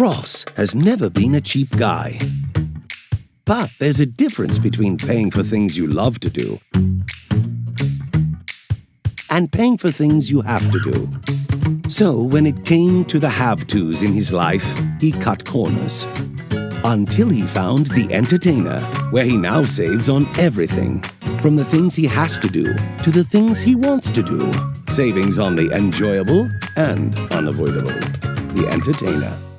Ross has never been a cheap guy. But there's a difference between paying for things you love to do and paying for things you have to do. So when it came to the have-tos in his life, he cut corners. Until he found The Entertainer, where he now saves on everything. From the things he has to do to the things he wants to do. Savings on the enjoyable and unavoidable. The Entertainer.